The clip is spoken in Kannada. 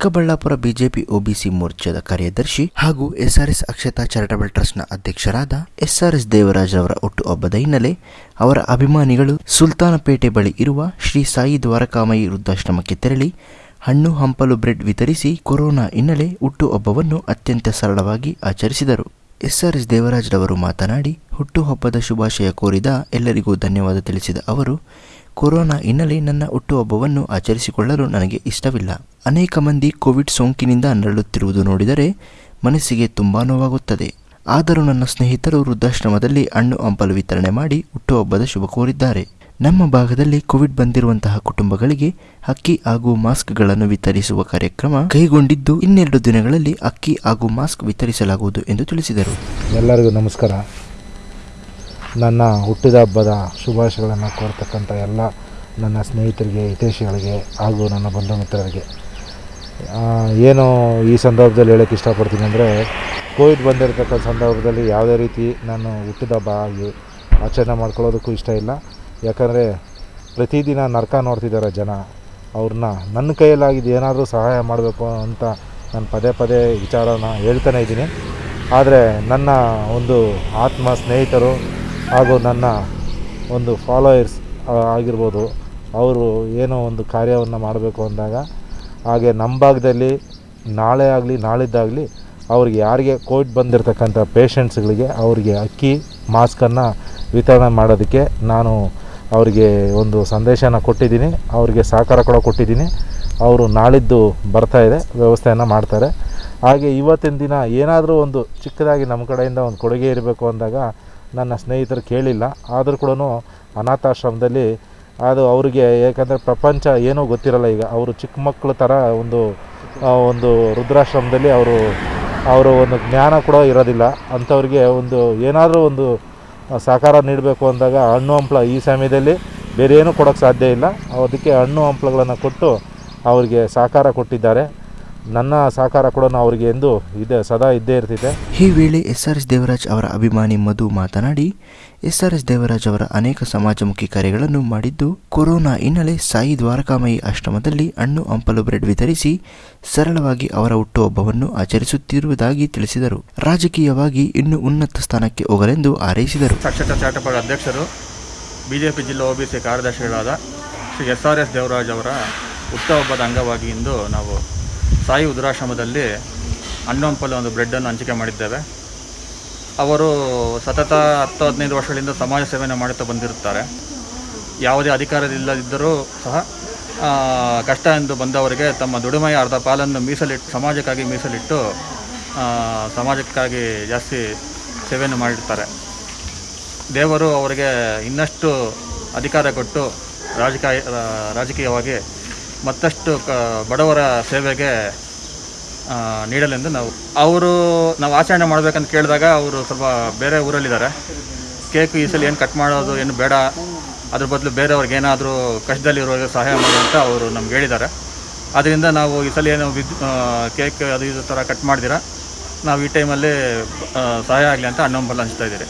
ಚಿಕ್ಕಬಳ್ಳಾಪುರ ಬಿಜೆಪಿ ಒಬಿಸಿ ಮೋರ್ಚಾದ ಕಾರ್ಯದರ್ಶಿ ಹಾಗೂ ಎಸ್ಆರ್ಎಸ್ ಅಕ್ಷತಾ ಚಾರಿಟಬಲ್ ಟ್ರಸ್ಟ್ನ ಅಧ್ಯಕ್ಷರಾದ ಎಸ್ಆರ್ಎಸ್ ದೇವರಾಜ್ ಅವರ ಹುಟ್ಟುಹಬ್ಬದ ಹಿನ್ನೆಲೆ ಅವರ ಅಭಿಮಾನಿಗಳು ಸುಲ್ತಾನಪೇಟೆ ಬಳಿ ಇರುವ ಶ್ರೀ ಸಾಯಿ ದ್ವಾರಕಾಮಯಿ ವೃದ್ಧಾಶ್ರಮಕ್ಕೆ ತೆರಳಿ ಹಣ್ಣು ಹಂಪಲು ಬ್ರೆಡ್ ವಿತರಿಸಿ ಕೊರೋನಾ ಹಿನ್ನೆಲೆ ಹುಟ್ಟುಹಬ್ಬವನ್ನು ಅತ್ಯಂತ ಸರಳವಾಗಿ ಆಚರಿಸಿದರು. ಎಸ್ಆರ್ಎಸ್ ದೇವರಾಜ್ರವರು ಮಾತನಾಡಿ ಹುಟ್ಟುಹಬ್ಬದ ಶುಭಾಶಯ ಕೋರಿದ ಎಲ್ಲರಿಗೂ ಧನ್ಯವಾದ ತಿಳಿಸಿದ ಅವರು ಕೊರೋನಾ ಹಿನ್ನೆಲೆ ನನ್ನ ಹುಟ್ಟುಹಬ್ಬವನ್ನು ಆಚರಿಸಿಕೊಳ್ಳಲು ನನಗೆ ಇಷ್ಟವಿಲ್ಲ. ಅನೇಕ ಮಂದಿ ಕೋವಿಡ್ ಸೋಂಕಿನಿಂದ ನರಳುತ್ತಿರುವುದು ನೋಡಿದರೆ ಮನಸ್ಸಿಗೆ ತುಂಬಾ ನೋವಾಗುತ್ತದೆ. ಆದರೂ ನನ್ನ ಸ್ನೇಹಿತರು ವೃದ್ಧಾಶ್ರಮದಲ್ಲಿ ಹಣ್ಣು ಹಂಪಲು ವಿತರಣೆ ಮಾಡಿ ಹುಟ್ಟುಹಬ್ಬದ ಶುಭ ಕೋರಿದ್ದಾರೆ. ನಮ್ಮ ಭಾಗದಲ್ಲಿ ಕೋವಿಡ್ ಬಂದಿರುವಂತಹ ಕುಟುಂಬಗಳಿಗೆ ಅಕ್ಕಿ ಹಾಗೂ ಮಾಸ್ಕ್ಗಳನ್ನು ವಿತರಿಸುವ ಕಾರ್ಯಕ್ರಮ ಕೈಗೊಂಡಿದ್ದು ಇನ್ನೆರಡು ದಿನಗಳಲ್ಲಿ ಅಕ್ಕಿ ಹಾಗೂ ಮಾಸ್ಕ್ ವಿತರಿಸಲಾಗುವುದು ಎಂದು ತಿಳಿಸಿದರು. ಎಲ್ಲರಿಗೂ ನಮಸ್ಕಾರ. ನನ್ನ ಹುಟ್ಟಿದ ಹಬ್ಬದ ಶುಭಾಶಯಗಳನ್ನು ಕೋರ್ತಕ್ಕಂಥ ಎಲ್ಲ ನನ್ನ ಸ್ನೇಹಿತರಿಗೆ, ಹಿತೈಷಿಗಳಿಗೆ ಹಾಗೂ ನನ್ನ ಬಂಧು ಮಿತ್ರರಿಗೆ. ಏನು ಈ ಸಂದರ್ಭದಲ್ಲಿ ಹೇಳೋಕ್ಕೆ ಇಷ್ಟಪಡ್ತೀನಿ ಅಂದರೆ, ಕೋವಿಡ್ ಬಂದಿರತಕ್ಕಂಥ ಸಂದರ್ಭದಲ್ಲಿ ಯಾವುದೇ ರೀತಿ ನಾನು ಹುಟ್ಟಿದ ಹಬ್ಬ ಆಗಿ ಆಚರಣೆ ಮಾಡ್ಕೊಳ್ಳೋದಕ್ಕೂ ಇಷ್ಟ ಇಲ್ಲ. ಯಾಕಂದರೆ, ಪ್ರತಿದಿನ ನರಕ ನೋಡ್ತಿದ್ದಾರೆ ಜನ. ಅವ್ರನ್ನ ನನ್ನ ಕೈಯಲ್ಲಾಗಿದ್ದು ಏನಾದರೂ ಸಹಾಯ ಮಾಡಬೇಕು ಅಂತ ನಾನು ಪದೇ ಪದೇ ವಿಚಾರನ ಹೇಳ್ತಾನೆ ಇದ್ದೀನಿ. ಆದರೆ, ನನ್ನ ಒಂದು ಆತ್ಮ ಸ್ನೇಹಿತರು ಹಾಗೂ ನನ್ನ ಒಂದು ಫಾಲೋಯರ್ಸ್ ಆಗಿರ್ಬೋದು, ಅವರು ಏನೋ ಒಂದು ಕಾರ್ಯವನ್ನು ಮಾಡಬೇಕು ಅಂದಾಗ, ಹಾಗೆ ನಮ್ಮ ಭಾಗದಲ್ಲಿ ನಾಳೆ ಆಗಲಿ, ನಾಳಿದ್ದಾಗಲಿ ಅವ್ರಿಗೆ ಯಾರಿಗೆ ಕೋವಿಡ್ ಬಂದಿರತಕ್ಕಂಥ ಪೇಷಂಟ್ಸ್ಗಳಿಗೆ ಅವರಿಗೆ ಅಕ್ಕಿ ಮಾಸ್ಕನ್ನು ವಿತರಣೆ ಮಾಡೋದಕ್ಕೆ ನಾನು ಅವರಿಗೆ ಒಂದು ಸಂದೇಶನ ಕೊಟ್ಟಿದ್ದೀನಿ. ಅವರಿಗೆ ಸಹಕಾರ ಕೂಡ ಕೊಟ್ಟಿದ್ದೀನಿ. ಅವರು ನಾಳಿದ್ದು ಬರ್ತಾ ಇದೆ, ವ್ಯವಸ್ಥೆಯನ್ನು ಮಾಡ್ತಾರೆ. ಹಾಗೆ ಇವತ್ತಿನ ದಿನ ಏನಾದರೂ ಒಂದು ಚಿಕ್ಕದಾಗಿ ನಮ್ಮ ಕಡೆಯಿಂದ ಒಂದು ಕೊಡುಗೆ ಇರಬೇಕು ಅಂದಾಗ ನನ್ನ ಸ್ನೇಹಿತರು ಕೇಳಿಲ್ಲ. ಆದರೂ ಕೂಡ ಅನಾಥಾಶ್ರಮದಲ್ಲಿ ಅದು ಅವರಿಗೆ ಏಕೆಂದರೆ ಪ್ರಪಂಚ ಏನೂ ಗೊತ್ತಿರಲ್ಲ ಈಗ. ಅವರು ಚಿಕ್ಕ ಮಕ್ಕಳ ಥರ ಒಂದು ಒಂದು ರುದ್ರಾಶ್ರಮದಲ್ಲಿ ಅವರು ಅವರು ಒಂದು ಜ್ಞಾನ ಕೂಡ ಇರೋದಿಲ್ಲ. ಅಂಥವ್ರಿಗೆ ಒಂದು ಏನಾದರೂ ಒಂದು ಸಹಕಾರ ನೀಡಬೇಕು ಅಂದಾಗ ಹಣ್ಣು ಹಂಪ್ಲ ಈ ಸಮಯದಲ್ಲಿ ಬೇರೆ ಏನೂ ಕೊಡೋಕ್ಕೆ ಸಾಧ್ಯ ಇಲ್ಲ. ಅದಕ್ಕೆ ಹಣ್ಣು ಹಂಪ್ಲಗಳನ್ನು ಕೊಟ್ಟು ಅವರಿಗೆ ಸಹಕಾರ ಕೊಟ್ಟಿದ್ದಾರೆ. ನನ್ನ ಸಹಕಾರ ಕೂಡ ಅವರಿಗೆ ಎಂದು ಇದೆ ಸದಾ ಇದ್ದೇ ಇರ್ತಿದೆ. ಈ ವೇಳೆ ಎಸ್ ಆರ್ ಎಸ್ ದೇವರಾಜ್ ಅವರ ಅಭಿಮಾನಿ ಮಧು ಮಾತನಾಡಿ ಎಸ್ ಆರ್ ಎಸ್ ದೇವರಾಜ್ ಅವರ ಅನೇಕ ಸಮಾಜಮುಖಿ ಕಾರ್ಯಗಳನ್ನು ಮಾಡಿದ್ದು ಕೊರೋನಾ ಹಿನ್ನೆಲೆ ಸಾಯಿ ದ್ವಾರಕಾಮಯಿ ಆಶ್ರಮದಲ್ಲಿ ಹಣ್ಣು ಹಂಪಲು ಬ್ರೆಡ್ ವಿತರಿಸಿ ಸರಳವಾಗಿ ಅವರ ಹುಟ್ಟುಹಬ್ಬವನ್ನು ಆಚರಿಸುತ್ತಿರುವುದಾಗಿ ತಿಳಿಸಿದರು. ರಾಜಕೀಯವಾಗಿ ಇನ್ನೂ ಉನ್ನತ ಸ್ಥಾನಕ್ಕೆ ಹೋಗಲೆಂದು ಹಾರೈಸಿದರು. ಸಾಕ್ಷರತಾ ಚಾರಿಟಬಲ್ ಅಧ್ಯಕ್ಷರು ಬಿಜೆಪಿ ಜಿಲ್ಲಾ ಓಬಿಸಿ ಕಾರ್ಯದರ್ಶಿಗಳಾದ Shri S R S Devaraj ಅವರ ಹುಟ್ಟುಹಬ್ಬದ ಅಂಗವಾಗಿ ಇಂದು ನಾವು ಸಾಯಿ ಉದ್ರಾಶ್ರಮದಲ್ಲಿ ಹಣ್ಣು ಹಂಪಲು ಒಂದು ಬ್ರೆಡ್ಡನ್ನು ಹಂಚಿಕೆ ಮಾಡಿದ್ದೇವೆ. ಅವರು ಸತತ ಹತ್ತು ಹದಿನೈದು ವರ್ಷಗಳಿಂದ ಸಮಾಜ ಸೇವೆಯನ್ನು ಮಾಡುತ್ತಾ ಬಂದಿರುತ್ತಾರೆ. ಯಾವುದೇ ಅಧಿಕಾರದಿಲ್ಲದಿದ್ದರೂ ಸಹ ಕಷ್ಟ ಎಂದು ಬಂದವರಿಗೆ ತಮ್ಮ ದುಡಿಮೆಯ ಅರ್ಧ ಪಾಲನ್ನು ಮೀಸಲಿಟ್ಟು, ಸಮಾಜಕ್ಕಾಗಿ ಮೀಸಲಿಟ್ಟು ಸಮಾಜಕ್ಕಾಗಿ ಜಾಸ್ತಿ ಸೇವೆಯನ್ನು ಮಾಡಿರ್ತಾರೆ ದೇವರು ಅವರಿಗೆ ಇನ್ನಷ್ಟು ಅಧಿಕಾರ ಕೊಟ್ಟು ರಾಜಕೀಯ, ರಾಜಕೀಯವಾಗಿ ಮತ್ತಷ್ಟು ಕ, ಬಡವರ ಸೇವೆಗೆ ನೀಡಲೆಂದು ನಾವು, ಅವರು ನಾವು ಆಚರಣೆ ಮಾಡಬೇಕಂತ ಕೇಳಿದಾಗ ಅವರು ಸ್ವಲ್ಪ ಬೇರೆ ಊರಲ್ಲಿದ್ದಾರೆ. ಕೇಕ್ ಈ ಸಲ ಏನು ಕಟ್ ಮಾಡೋದು, ಏನು ಬೇಡ. ಅದ್ರ ಬದಲು ಬೇರೆಯವ್ರಿಗೆ ಏನಾದರೂ ಕಷ್ಟದಲ್ಲಿರೋರಿಗೆ ಸಹಾಯ ಮಾಡಿ ಅಂತ ಅವರು ನಮ್ಗೆ ಹೇಳಿದ್ದಾರೆ. ಅದರಿಂದ ನಾವು ಈ ಸಲ ಏನು ವಿದ್ ಕೇಕ್ ಅದು ಇದು ಥರ ಕಟ್ ಮಾಡಿದಿರ ನಾವು ಈ ಟೈಮಲ್ಲಿ ಸಹಾಯ ಆಗಲಿ ಅಂತ ಹಣ್ಣು ಅನಿಸ್ತಾ ಹಂಚ್ತಾ ಇದ್ದೀರಿ.